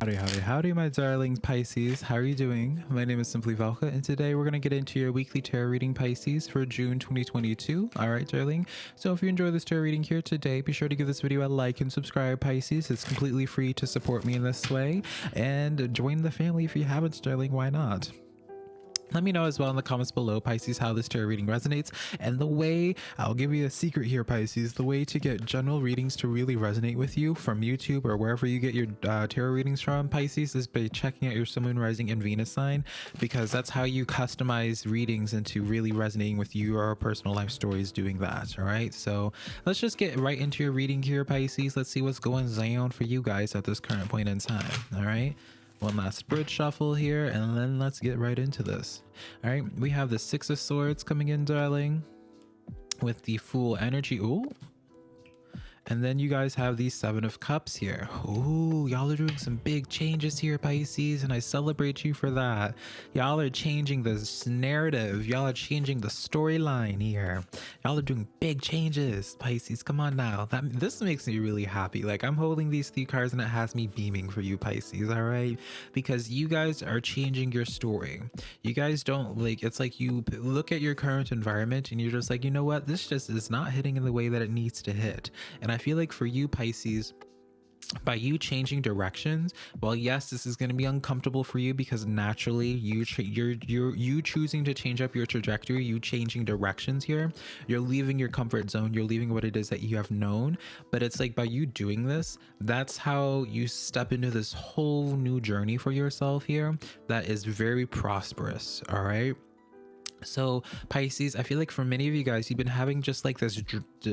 Howdy, howdy, howdy, my darling Pisces. How are you doing? My name is Simply Velka, and today we're going to get into your weekly tarot reading, Pisces, for June 2022. All right, darling. So if you enjoy this tarot reading here today, be sure to give this video a like and subscribe, Pisces. It's completely free to support me in this way. And join the family if you haven't, darling. Why not? Let me know as well in the comments below, Pisces, how this tarot reading resonates. And the way, I'll give you a secret here, Pisces, the way to get general readings to really resonate with you from YouTube or wherever you get your uh, tarot readings from, Pisces, is by checking out your Sun, Moon, Rising, and Venus sign, because that's how you customize readings into really resonating with your personal life stories doing that, all right? So let's just get right into your reading here, Pisces. Let's see what's going on for you guys at this current point in time, all right? One last bridge shuffle here and then let's get right into this. All right we have the six of swords coming in darling with the full energy. Ooh, and then you guys have the Seven of Cups here. Ooh, y'all are doing some big changes here, Pisces, and I celebrate you for that. Y'all are changing the narrative. Y'all are changing the storyline here. Y'all are doing big changes, Pisces. Come on now. That This makes me really happy. Like, I'm holding these three cards and it has me beaming for you, Pisces, all right? Because you guys are changing your story. You guys don't, like, it's like you look at your current environment and you're just like, you know what? This just is not hitting in the way that it needs to hit. And I feel like for you, Pisces, by you changing directions well yes this is going to be uncomfortable for you because naturally you you're you're you choosing to change up your trajectory you changing directions here you're leaving your comfort zone you're leaving what it is that you have known. But it's like by you doing this that's how you step into this whole new journey for yourself here that is very prosperous all right so Pisces, I feel like for many of you guys, you've been having just like this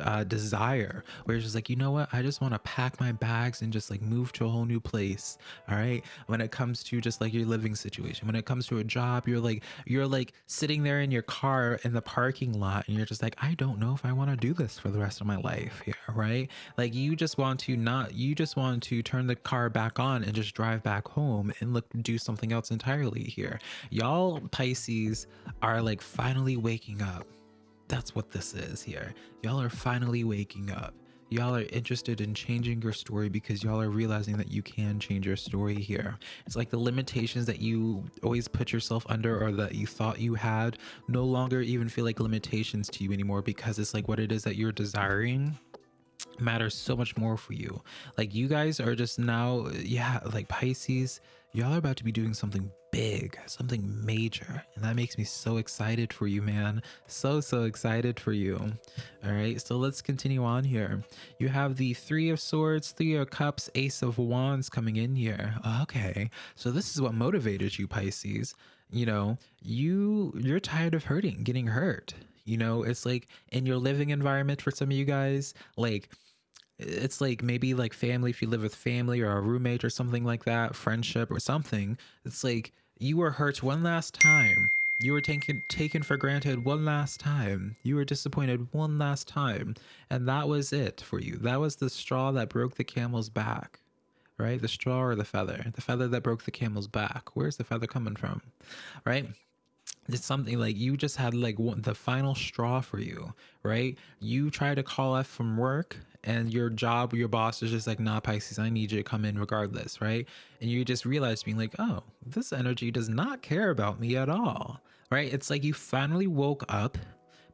uh, desire where it's just like, you know what? I just want to pack my bags and just like move to a whole new place. All right. When it comes to just like your living situation, when it comes to a job, you're like, you're like sitting there in your car in the parking lot and you're just like, I don't know if I want to do this for the rest of my life here. Right. Like you just want to not, you just want to turn the car back on and just drive back home and look, do something else entirely here. Y'all Pisces are like, like finally waking up. That's what this is here. Y'all are finally waking up. Y'all are interested in changing your story because y'all are realizing that you can change your story here. It's like the limitations that you always put yourself under or that you thought you had no longer even feel like limitations to you anymore because it's like what it is that you're desiring matters so much more for you. Like you guys are just now, yeah, like Pisces, y'all are about to be doing something big, something major. And that makes me so excited for you, man. So, so excited for you. All right, so let's continue on here. You have the Three of Swords, Three of Cups, Ace of Wands coming in here. Okay, so this is what motivated you, Pisces. You know, you you're tired of hurting, getting hurt. You know, it's like in your living environment for some of you guys, like it's like maybe like family if you live with family or a roommate or something like that friendship or something it's like you were hurt one last time. You were taken taken for granted one last time. You were disappointed one last time. And that was it for you. That was the straw that broke the camel's back right? The straw or the feather? The feather that broke the camel's back. Where's the feather coming from right? It's something like you just had like one, the final straw for you, right? You try to call off from work and your job, your boss is just like, nah, Pisces, I need you to come in regardless, right? And you just realize being like, oh, this energy does not care about me at all, right? It's like you finally woke up,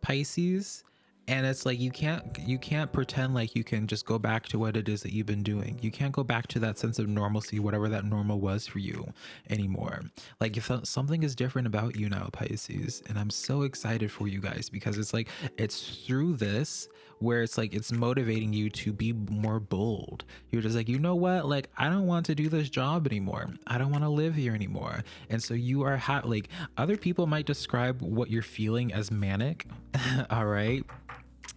Pisces, and it's like you can't you can't pretend like you can just go back to what it is that you've been doing. You can't go back to that sense of normalcy whatever that normal was for you anymore. Like if something is different about you now pisces and i'm so excited for you guys because it's like it's through this where it's like it's motivating you to be more bold. You're just like you know what? Like i don't want to do this job anymore. I don't want to live here anymore. And so you are ha- like other people might describe what you're feeling as manic all right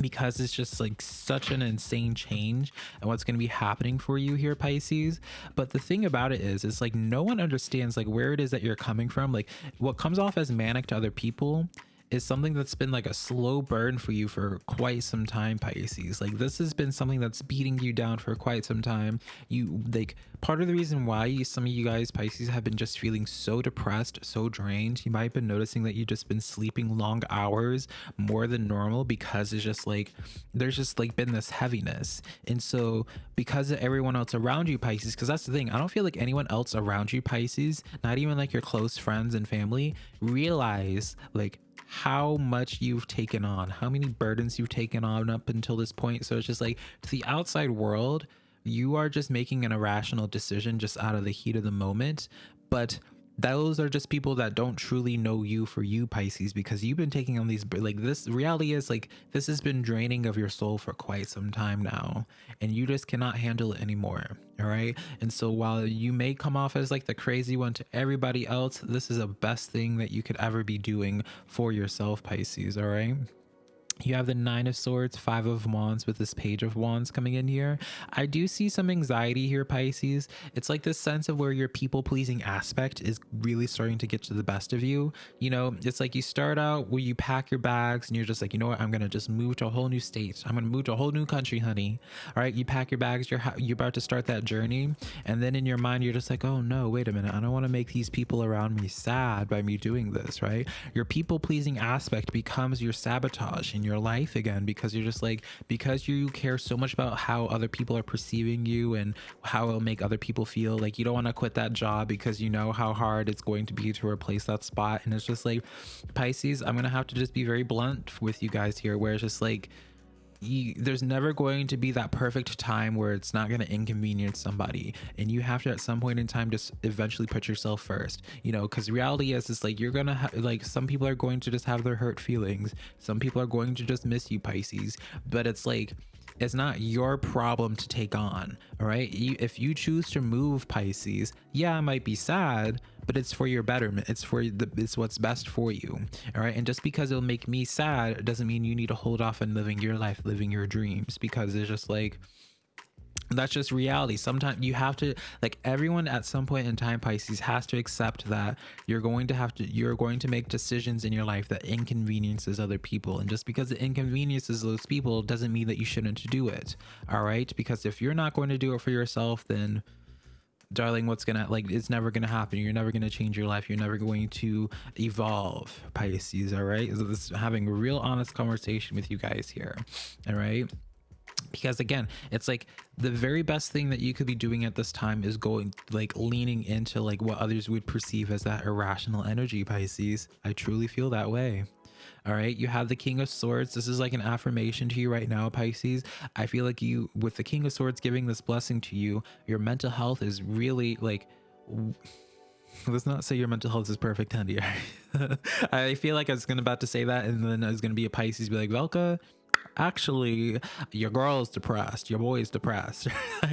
because it's just like such an insane change and what's going to be happening for you here pisces. But the thing about it is it's like no one understands like where it is that you're coming from. Like what comes off as manic to other people is something that's been like a slow burn for you for quite some time, Pisces. Like this has been something that's beating you down for quite some time. You like part of the reason why some of you guys, Pisces, have been just feeling so depressed, so drained. You might have been noticing that you've just been sleeping long hours more than normal because it's just like there's just like been this heaviness. And so because of everyone else around you, Pisces, because that's the thing, I don't feel like anyone else around you, Pisces, not even like your close friends and family, realize like how much you've taken on, how many burdens you've taken on up until this point. So it's just like to the outside world, you are just making an irrational decision just out of the heat of the moment. But those are just people that don't truly know you for you pisces because you've been taking on these like this reality is like this has been draining of your soul for quite some time now and you just cannot handle it anymore all right? And so while you may come off as like the crazy one to everybody else this is the best thing that you could ever be doing for yourself pisces all right you have the nine of swords five of wands with this page of wands coming in here. I do see some anxiety here pisces. It's like this sense of where your people pleasing aspect is really starting to get to the best of you. You know it's like you start out where you pack your bags and you're just like you know what? I'm gonna just move to a whole new state. I'm gonna move to a whole new country honey. All right? You pack your bags you're you're about to start that journey and then in your mind you're just like oh no wait a minute. I don't want to make these people around me sad by me doing this right? Your people pleasing aspect becomes your sabotage and your life again because you're just like because you care so much about how other people are perceiving you and how it'll make other people feel like you don't want to quit that job because you know how hard it's going to be to replace that spot. And it's just like pisces i'm gonna have to just be very blunt with you guys here where it's just like you, there's never going to be that perfect time where it's not going to inconvenience somebody. And you have to at some point in time just eventually put yourself first you know because reality is is like you're gonna ha- like some people are going to just have their hurt feelings. Some people are going to just miss you pisces. But it's like it's not your problem to take on all right? You, if you choose to move pisces yeah it might be sad but it's for your betterment. It's for the it's what's best for you all right? And just because it'll make me sad doesn't mean you need to hold off on living your life living your dreams because it's just like that's just reality. Sometimes you have to like everyone at some point in time pisces has to accept that you're going to have to you're going to make decisions in your life that inconveniences other people. And just because it inconveniences those people doesn't mean that you shouldn't do it all right? Because if you're not going to do it for yourself then darling what's gonna like it's never gonna happen. You're never gonna change your life. You're never going to evolve pisces all right? So this having a real honest conversation with you guys here all right because again it's like the very best thing that you could be doing at this time is going like leaning into like what others would perceive as that irrational energy pisces. I truly feel that way. All right? You have the king of swords. This is like an affirmation to you right now pisces. I feel like you with the king of swords giving this blessing to you your mental health is really like let's not say your mental health is perfect honey i feel like i was gonna about to say that and then i was gonna be a pisces be like velka actually your girl is depressed your boy is depressed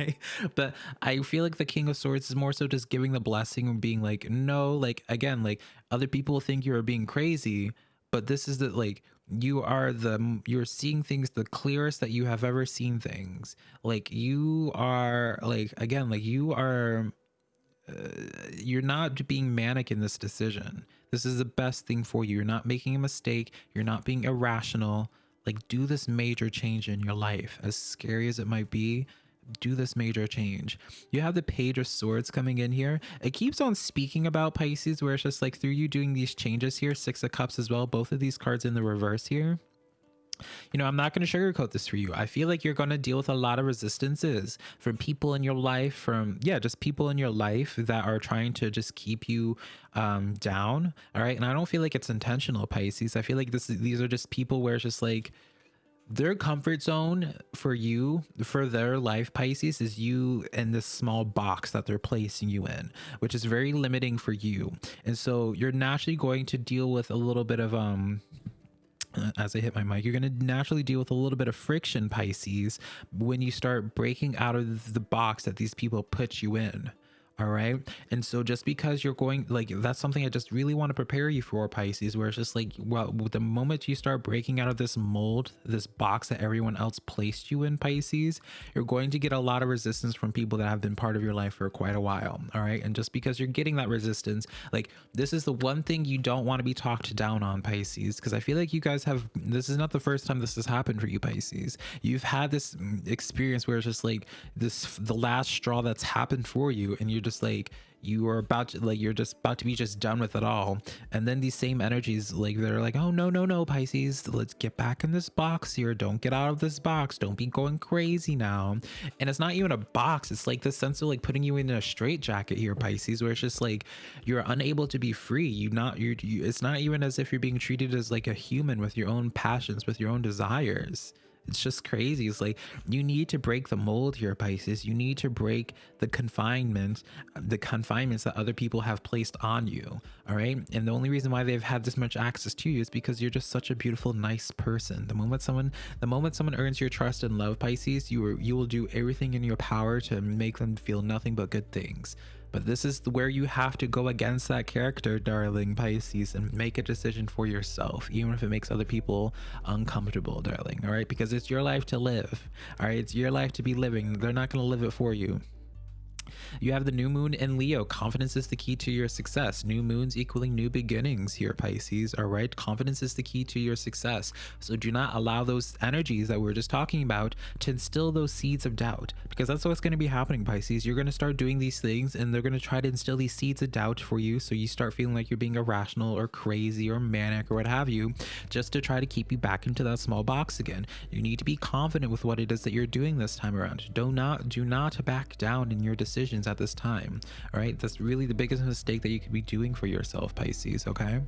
but i feel like the king of swords is more so just giving the blessing and being like no like again like other people think you're being crazy but this is the like you are the you're seeing things the clearest that you have ever seen things. Like you are like again like you are uh, you're not being manic in this decision. This is the best thing for you. You're not making a mistake. You're not being irrational like do this major change in your life as scary as it might be do this major change. You have the page of swords coming in here. It keeps on speaking about pisces where it's just like through you doing these changes here six of cups as well both of these cards in the reverse here you know, I'm not going to sugarcoat this for you. I feel like you're going to deal with a lot of resistances from people in your life, from, yeah, just people in your life that are trying to just keep you um, down. All right. And I don't feel like it's intentional, Pisces. I feel like this, these are just people where it's just like, their comfort zone for you for their life pisces is you in this small box that they're placing you in which is very limiting for you and so you're naturally going to deal with a little bit of um Uh, as I hit my mic, you're going to naturally deal with a little bit of friction, Pisces, when you start breaking out of the box that these people put you in. All right. And so just because you're going like that's something I just really want to prepare you for, Pisces, where it's just like, well, the moment you start breaking out of this mold, this box that everyone else placed you in, Pisces, you're going to get a lot of resistance from people that have been part of your life for quite a while. All right. And just because you're getting that resistance, like this is the one thing you don't want to be talked down on, Pisces, because I feel like you guys have this is not the first time this has happened for you, Pisces. You've had this mm, experience where it's just like this the last straw that's happened for you, and you're just just like you are about to like you're just about to be just done with it all. And then these same energies like they're like oh no no no pisces let's get back in this box here. Don't get out of this box. Don't be going crazy now. And it's not even a box. It's like the sense of like putting you in a straight jacket here pisces where it's just like you're unable to be free. You not you're you, it's not even as if you're being treated as like a human with your own passions with your own desires it's just crazy. It's like you need to break the mold here, Pisces. You need to break the confinement, the confinements that other people have placed on you. All right. And the only reason why they've had this much access to you is because you're just such a beautiful, nice person. The moment someone, the moment someone earns your trust and love, Pisces, you are, you will do everything in your power to make them feel nothing but good things. But this is where you have to go against that character, darling Pisces, and make a decision for yourself, even if it makes other people uncomfortable, darling. All right, because it's your life to live. All right, it's your life to be living. They're not going to live it for you. You have the new moon in Leo. Confidence is the key to your success. New moons equaling new beginnings here, Pisces. All right. Confidence is the key to your success. So do not allow those energies that we are just talking about to instill those seeds of doubt because that's what's going to be happening, Pisces. You're going to start doing these things and they're going to try to instill these seeds of doubt for you. So you start feeling like you're being irrational or crazy or manic or what have you, just to try to keep you back into that small box again. You need to be confident with what it is that you're doing this time around. Do not, do not back down in your decisions at this time. All right. That's really the biggest mistake that you could be doing for yourself, Pisces. Okay.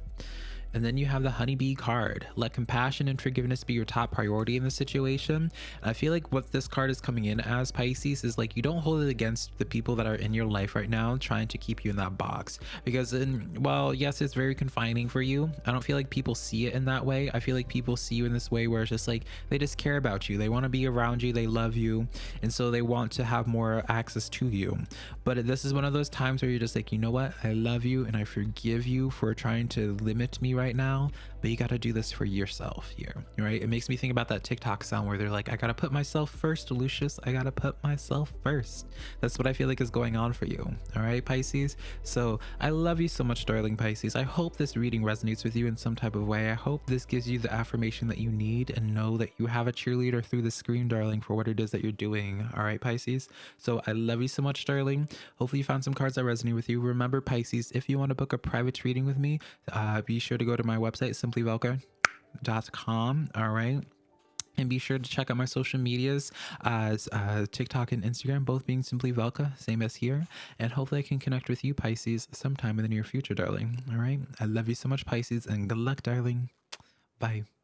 And then you have the honeybee card. Let compassion and forgiveness be your top priority in the situation. And I feel like what this card is coming in as Pisces is like you don't hold it against the people that are in your life right now trying to keep you in that box. Because in well, yes, it's very confining for you. I don't feel like people see it in that way. I feel like people see you in this way where it's just like they just care about you. They want to be around you, they love you, and so they want to have more access to you. But this is one of those times where you're just like, you know what? I love you and I forgive you for trying to limit me right right now, but you got to do this for yourself here, right? It makes me think about that TikTok sound where they're like, I got to put myself first, Lucius. I got to put myself first. That's what I feel like is going on for you. All right, Pisces. So I love you so much, darling Pisces. I hope this reading resonates with you in some type of way. I hope this gives you the affirmation that you need and know that you have a cheerleader through the screen, darling, for what it is that you're doing. All right, Pisces. So I love you so much, darling. Hopefully you found some cards that resonate with you. Remember, Pisces, if you want to book a private reading with me, uh, be sure to go to my website, simplyvelka.com. All right. And be sure to check out my social medias as uh, TikTok and Instagram, both being Simply Velka, same as here. And hopefully I can connect with you, Pisces, sometime in the near future, darling. All right. I love you so much, Pisces, and good luck, darling. Bye.